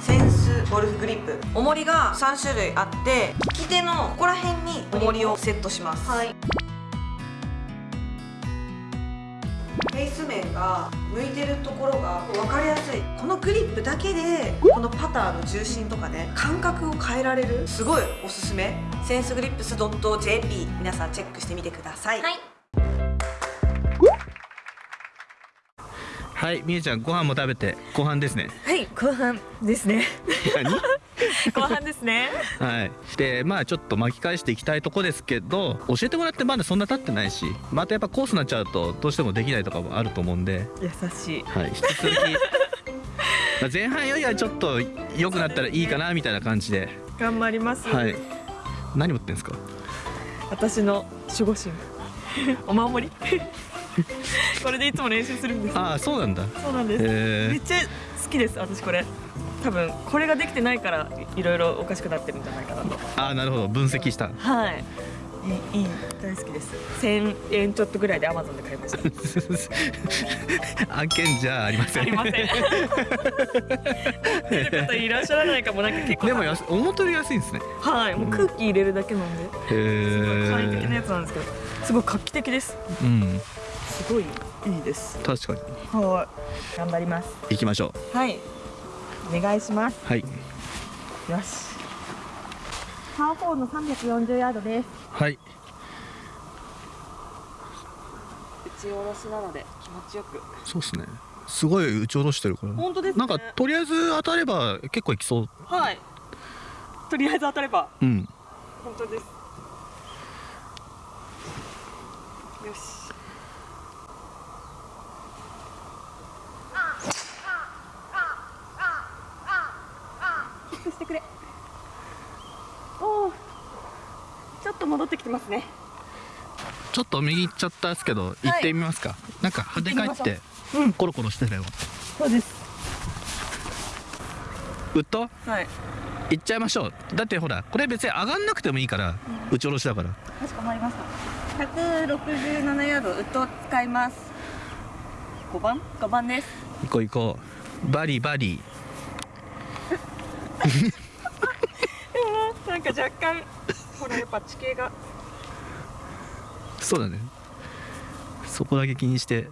センスゴルフグリップ。重りが3種類あって利き手のここら辺に重りをセットします。はい。フェイス面が向いてるところが分かりやすい。このグリップだけでこのパターの重心とかね感覚を変えられるすごいおすすめ。センスグリップス .jp 皆さんチェックしてみてください、はいはいみえちゃんご飯も食べて後半ですね。はい後半ですね。何？後半ですね。はい。でまあちょっと巻き返していきたいとこですけど教えてもらってまだそんな経ってないしまたやっぱコースになっちゃうとどうしてもできないとかもあると思うんで。優しい。はい引き続き。まあ前半よりはちょっと良くなったらいいかなみたいな感じで。頑張ります、はい。何持ってんですか？私の守護神。お守り これでいつも練習するんです。ああそうなんだ。そうなんです、めっちゃ好きです私これ。多分これができてないからいいろいろおかしくなってるんじゃないかなと。ああなるほど。分析した。はい。いいいい大好きです。1000円ちょっとぐらいでアマゾンで買いました。案件じゃありません。ありません。見る方いらっしゃらないかもなんか結構。でもやす思ったより安いんですね。はい。もう空気入れるだけなんで、すごい簡易的なへやつなんですけど。すごい画期的です。えうんすごいいいです。確かに。はい。頑張ります。行きましょはい。お願いします。うはい。よし。パー4の340ヤードです。はい。打ち下ろしなので気持ちよく。そうっすね。すごい打ち下ろしてるから本当ですね。なんかとりあえず当たれば結構いきそう。はい。とりあえず当たれば。うん。本当です。よしキックしてくれ。おおちょっと戻ってきてますね。ちょっと右行っちゃったんですけど行ってみますか、なんか跳ね返ってう。ん。コロコロしてたよ。そうです。ウッドはい。行っちゃいましょう。だってほらこれ別に上がんなくてもいいから、打ち下ろしだから。かしこまりました。167ヤードウッドを使います。5番？5番です。行こう行こう。バリバリなんか若干ほらやっぱ地形がそうだね。そこだけ気にして。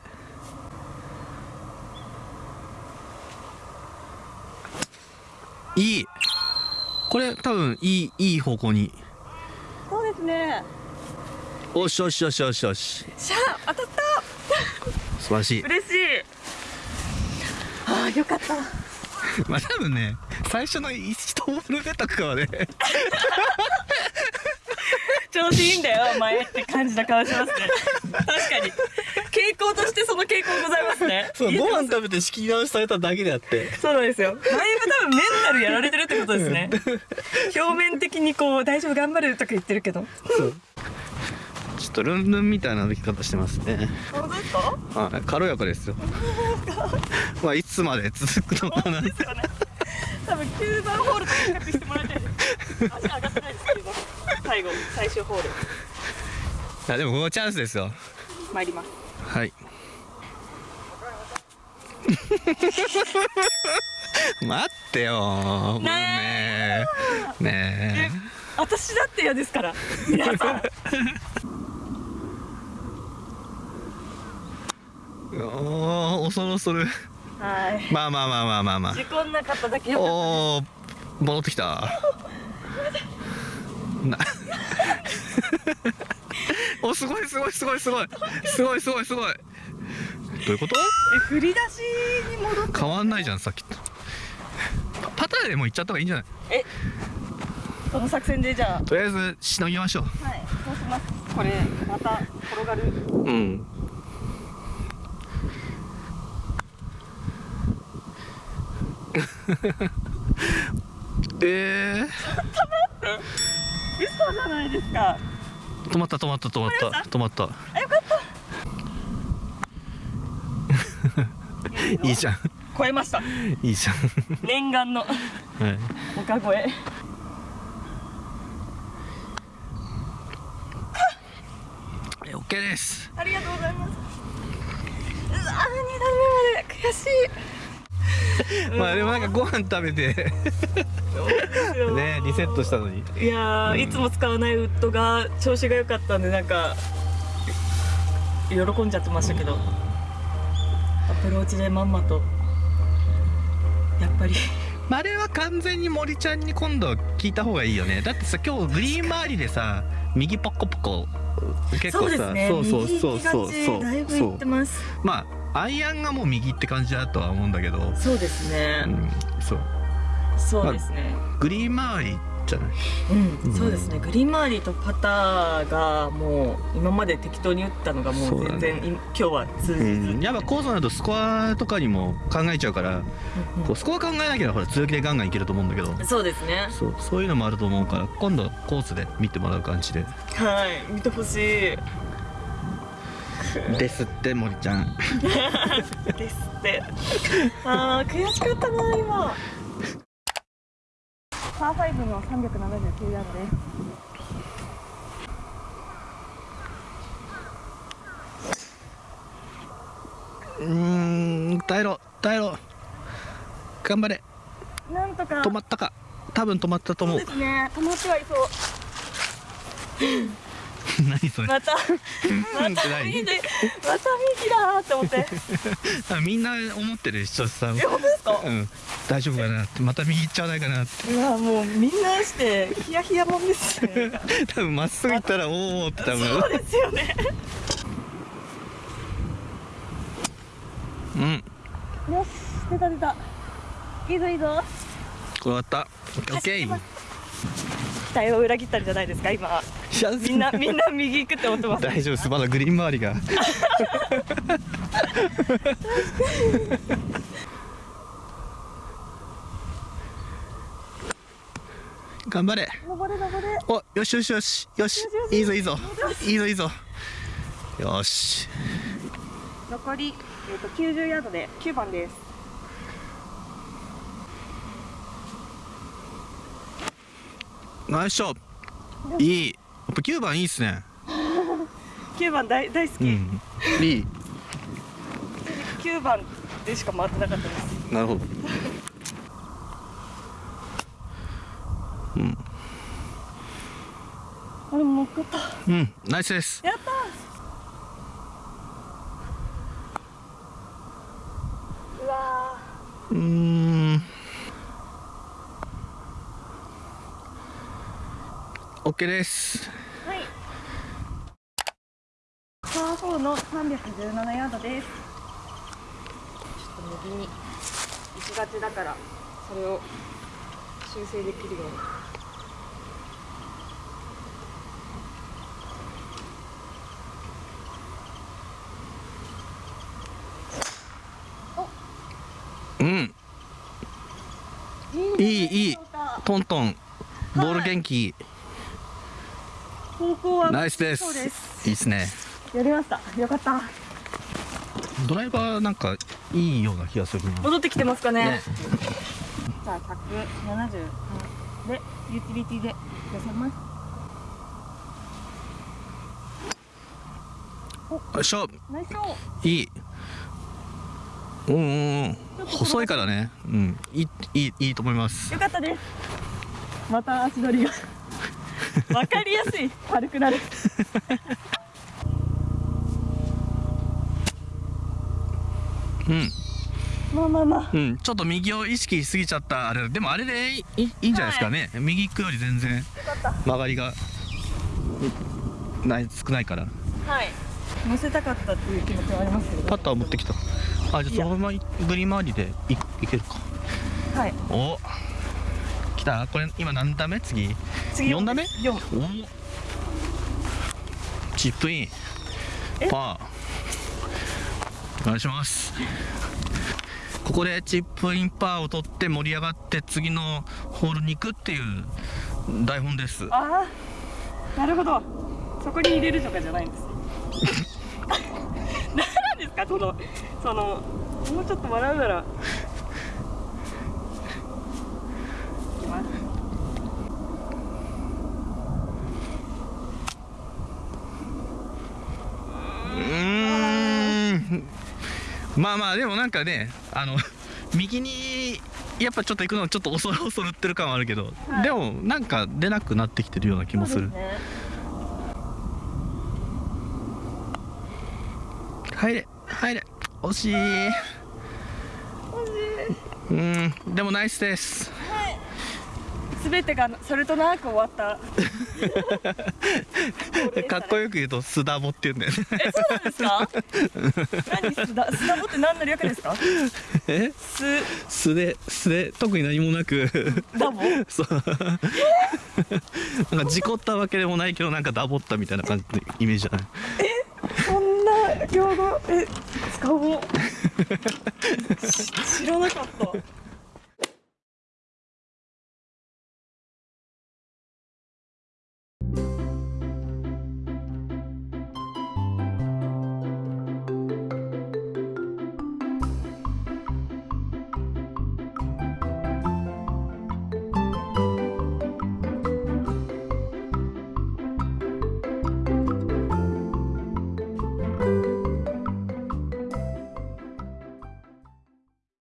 いい。これ多分いいいい方向に。そうですね。おしよしよしよしよしシャー当たった。素晴らしい。嬉しい。ああよかった。まあ多分ね最初の1ホール目とかはね。調子いいんだよお前って感じな顔しますね。確かに。傾向としてその傾向ございますね。そうご飯食べて仕切り直しされただけであって。そうなんですよ。だいぶ多分メンタルやられてるってことですね。表面的にこう大丈夫頑張るとか言ってるけど。そう。ちょっとルンルンみたいな歩き方してますね。本当ですか？はい。軽やかですよ。まあいつまで続くのかなですよね多分9番ホールと比較してもらいたいです。足上がってないですけど。最後。最終ホール。いやでもここチャンスですよ。参ります。はい。待ってよ。もうね。ね私だって嫌ですから。皆さんえおー恐る恐るはい。まあまあまあまあまあま事故んなかっただけよかっおお戻ってきた。なおすごいすごいすごいすごい。すごいすごいすごい。どういうこと？たえ振り出しに戻って変わんないじゃんさっきと。パパターでも行っちゃった方がいいんじゃない？えその作戦でじゃとりあえずしのぎましょあはいそうします。これまた転がる。ううん え嘘じゃないですか。ー、止まった止まった止まった。止まった。あよかった。いいじゃん。超えました。いいじゃん。念願の。はい。丘越ええ OK です。ありがとうございます。うわー二段目まで。悔しいまあでもなんかご飯食べて。ねリセットしたのに。いやー、いつも使わないウッドが調子が良かったんでなんか喜んじゃってましたけど。アプローチでまんまと。やっぱり。まああれは完全に森ちゃんに今度聞いた方がいいよね。だってさ今日グリーン周りでさ右ポコポコ結構さそうですね。そうそうそうそう右行きがち。だいぶいってます。まあアイアンがもう右って感じだとは思うんだけど、そうですね、うん、そう。そうですね、グリーン周りじゃない？うん、うんそうですね。グリーン周りとパターがもう今まで適当に打ったのがもそうだね。う全然、い今日は通じず、うん、やっぱコースになるとスコアとかにも考えちゃうから、うんこうスコア考えなければほら強気でガンガンいけると思うんだけど。そうですね。そうそういうのもあると思うから今度コースで見てもらう感じで。はい見てほしいですって森ちゃん。ですって。あー悔しかったな今。パー5の379ヤードです。うーん耐えろ耐えろ。頑張れ。なんとか。止まったか。多分止まったと思う。そうですね。止まってはいそう 何それ。また うんって何？右でまた右だーって思って。あみんな思ってる視聴者さん。え本当ですか？うん。大丈夫かな？ってまた右行っちゃわないかなって。うわもうみんなしてヒヤヒヤもんですよ。ね多分まっすぐ行ったらおおって多分。そうですよね。うん。よし出た出た。いいぞいいぞ。終わった。オッケー。期待を裏切ったんじゃないですか今みんなみんな右行くって思ってます。大丈夫です。まだグリーン周りが。頑張れ。登れ登れ。およしよしよし。よしいいぞいいぞ。いいぞいいぞ。よし。残り、えー、と90ヤードで9番です。ナイスショット。いいぱ9番いいっすね。9番大大好き、うん。いい9番でしか回ってなかったです。なるほど。あれもうかった。うんナイスです。やったー。うわうーん。OK ですーはい17ヤードです。ちょっと右に行きがちだからそれを修正できるように。うん。いい、ね、いいトントン。ボール元気、はい、ナイスです。いいですね。やりました。よかった。ドライバーなんかいいような気がするな。戻ってきてますかね。ね。さあ173でユーティリティで寄せます。よいしょ。いい。うんうんうん。細いからね。うん。いいいいいいと思います。よかったです。また足取りが。わかりやすい。軽くなるうん。まあまあまあ。うん、ちょっと右を意識しすぎちゃったあれでもあれでいいいいんじゃないですかね、右行くより全然曲がりがない少ないから。たはい。乗せたかったっていう気持ちはありますけど。パッター持ってきた。あじゃあそのままグリーン周りでいいけるか。はい。お。来た。これ今何打目？次。次四打目？4お。チップイン。え？パーお願いします。ここでチップインパーを取って盛り上がって次のホールに行くっていう台本です。ああなるほど。そこに入れるとかじゃないんです 何ですか？そのそのもうちょっと笑うならいきますうーんまあまあでもなんかねあの 右にやっぱちょっと行くのちょっと恐る恐るってる感はあるけど、はい。でもなんか出なくなってきてるような気もする。ね。入れ入れ。惜しい。うん。でもナイスですすべてがそれとなく終わった。かっこよく言うとスダボって言うんだよね。えそうなんですか？何スダスダボって何の略ですか？え？ス素で素で特に何もなく。ダボ？そう。なんか事故ったわけでもないけどなんかダボったみたいな感じのイメージじゃない？そんな用語？え使おうし知らなかった